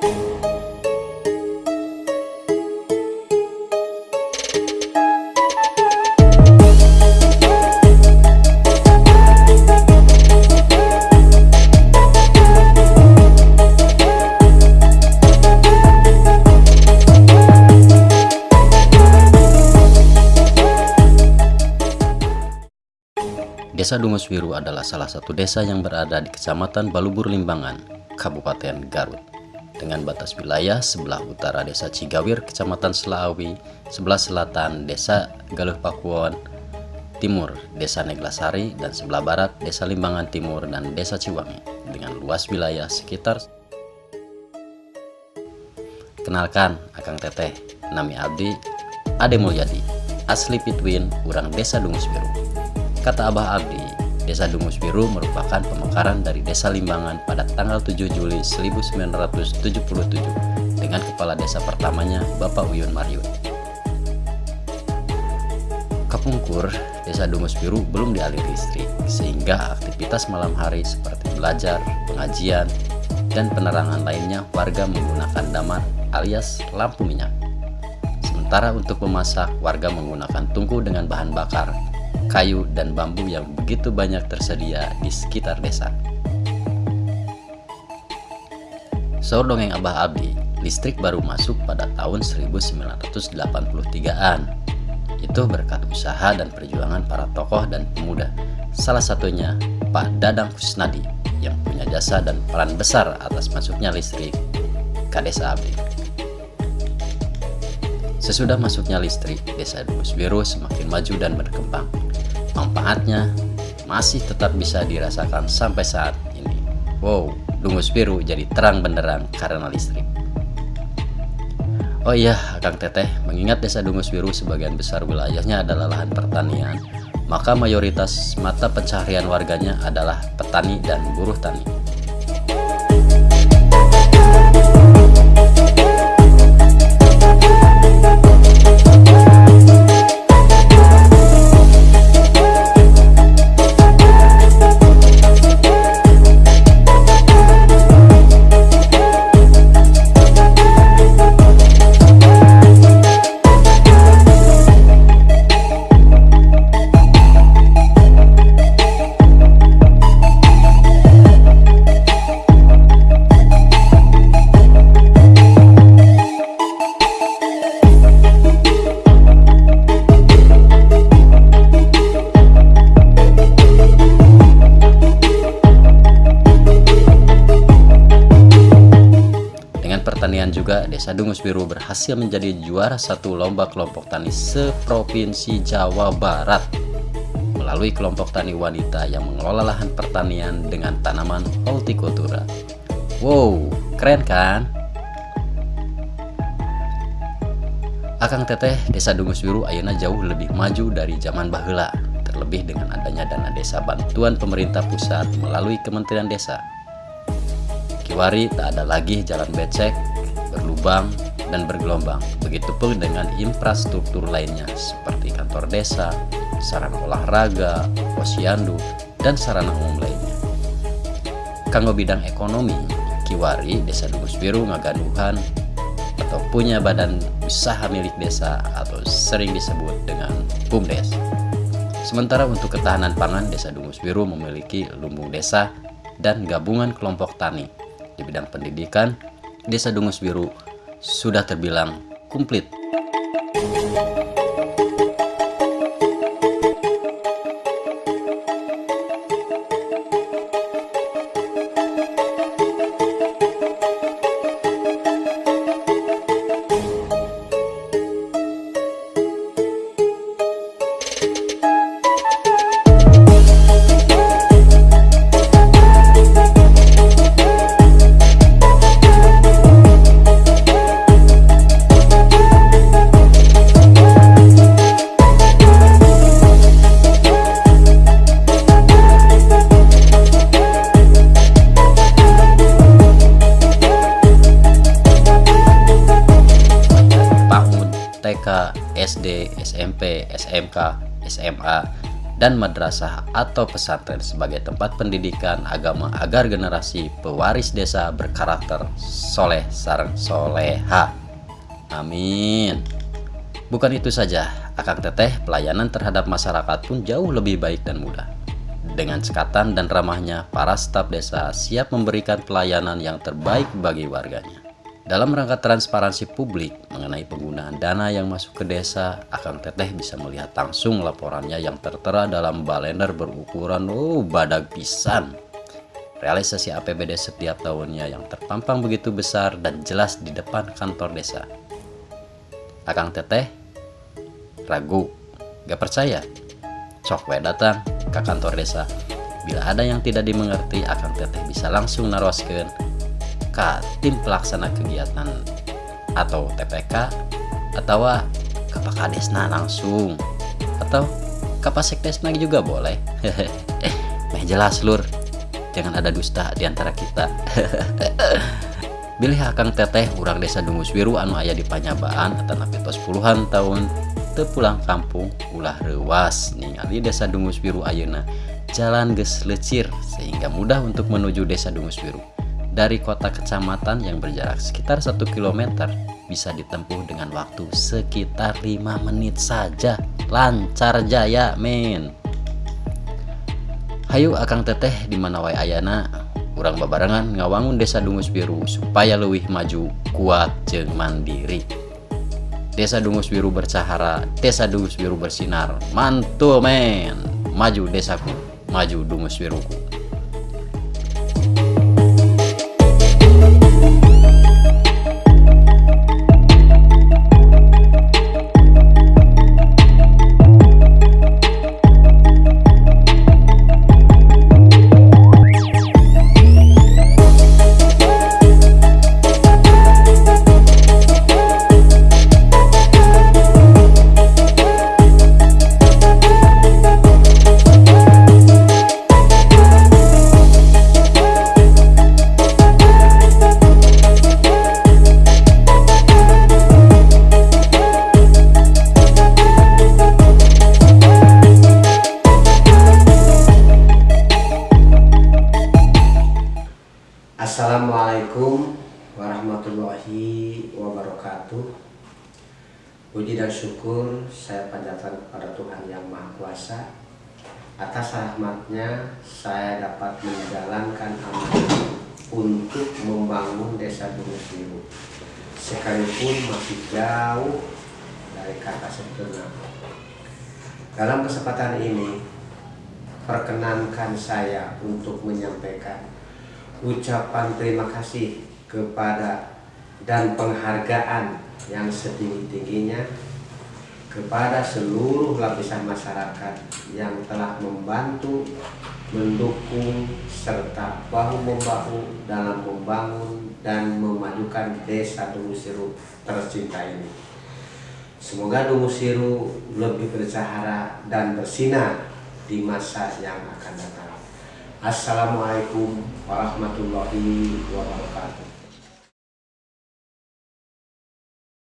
Desa Dungus Biru adalah salah satu desa yang berada di Kecamatan Balubur Limbangan, Kabupaten Garut. Dengan batas wilayah sebelah utara Desa Cigawir, Kecamatan Selaawi, sebelah selatan Desa Galuh Pakuan, timur Desa Neglasari, dan sebelah barat Desa Limbangan Timur dan Desa Ciwangi, dengan luas wilayah sekitar. Kenalkan, Akang Teteh, Nami Abdi, Ade Mulyadi, asli Pitwin, urang Desa Dungus Biru. Kata Abah Abdi, Desa Dungus Biru merupakan pemekaran dari Desa Limbangan pada tanggal 7 Juli 1977 dengan kepala desa pertamanya Bapak Uyun Maryun. Kapungkur, Desa Dungus Biru belum dialiri listrik, sehingga aktivitas malam hari seperti belajar, pengajian, dan penerangan lainnya warga menggunakan damar alias lampu minyak. Sementara untuk memasak, warga menggunakan tungku dengan bahan bakar kayu, dan bambu yang begitu banyak tersedia di sekitar desa. Saur dongeng Abah Abdi, listrik baru masuk pada tahun 1983-an. Itu berkat usaha dan perjuangan para tokoh dan pemuda, salah satunya Pak Dadang Kusnadi yang punya jasa dan peran besar atas masuknya listrik ke desa Abdi. Sesudah masuknya listrik, desa Dus Biru semakin maju dan berkembang manfaatnya masih tetap bisa dirasakan sampai saat ini. Wow, Dungus Biru jadi terang benderang karena listrik. Oh iya, Kang Teteh, mengingat desa Dungus Biru sebagian besar wilayahnya adalah lahan pertanian, maka mayoritas mata pencaharian warganya adalah petani dan buruh tani. Juga Desa Dungus Biru berhasil menjadi juara satu lomba kelompok tani seprovinsi Jawa Barat melalui kelompok tani wanita yang mengelola lahan pertanian dengan tanaman hortikultura. Wow, keren kan? Akang Teteh Desa Dungus Biru ayana jauh lebih maju dari zaman bahula, terlebih dengan adanya dana desa bantuan pemerintah pusat melalui Kementerian Desa. Kiwari tak ada lagi jalan becek berlubang, dan bergelombang. Begitupun dengan infrastruktur lainnya seperti kantor desa, sarana olahraga, posyandu, dan sarana umum lainnya. Kanggo bidang ekonomi, Kiwari Desa Dugus Biru ngagaduhan atau punya badan usaha milik desa atau sering disebut dengan BUMDes. Sementara untuk ketahanan pangan, Desa Dungus Biru memiliki lumbung desa dan gabungan kelompok tani. Di bidang pendidikan, Desa Dungus Biru sudah terbilang komplit. SD, SMP, SMK, SMA, dan madrasah atau pesantren sebagai tempat pendidikan agama agar generasi pewaris desa berkarakter soleh sarang soleha. Amin. Bukan itu saja, Akang Teteh pelayanan terhadap masyarakat pun jauh lebih baik dan mudah. Dengan sekatan dan ramahnya, para staf desa siap memberikan pelayanan yang terbaik bagi warganya. Dalam rangka transparansi publik mengenai penggunaan dana yang masuk ke desa, Akang Teteh bisa melihat langsung laporannya yang tertera dalam balender berukuran oh badak pisan. Realisasi APBD setiap tahunnya yang terpampang begitu besar dan jelas di depan kantor desa. Akang Teteh ragu, gak percaya. Sok we datang ke kantor desa. Bila ada yang tidak dimengerti, Akang Teteh bisa langsung naroskeun ke tim pelaksana kegiatan atau TPK atau ke Pak Kadesna langsung atau ke Pak Sekdesna juga boleh. Meh jelas lur. Jangan ada dusta di antara kita. Bilih akan teteh urang desa Dungus Wiru anu ayah di Panyabaan atau napitos puluhan tahun pulang kampung ulah rewas ningali desa Dungus Biru Ayeuna jalan ges lecir sehingga mudah untuk menuju desa Dungus Biru dari kota kecamatan yang berjarak sekitar 1 km bisa ditempuh dengan waktu sekitar 5 menit saja. Lancar jaya men. Hayu Akang Teteh di mana wae ayana? Kurang babarangan ngawangun desa Dungus Biru supaya lebih maju kuat jeng mandiri. Desa Dungus Biru bercahara Desa Dungus Biru bersinar. Mantul men. Maju desaku maju Dungus Biruku Assalamualaikum warahmatullahi wabarakatuh. Puji dan syukur saya panjatkan kepada Tuhan Yang Maha Kuasa. Atas rahmatnya saya dapat menjalankan amanah untuk membangun desa Gunung Biru Sekalipun masih jauh dari kata sempurna. Dalam kesempatan ini perkenankan saya untuk menyampaikan ucapan terima kasih kepada dan penghargaan yang setinggi-tingginya kepada seluruh lapisan masyarakat yang telah membantu, mendukung, serta bahu-membahu dalam membangun dan memajukan desa Dungusiru tercinta ini. Semoga Dungusiru lebih bercahara dan bersinar di masa yang akan datang. Assalamualaikum warahmatullahi wabarakatuh.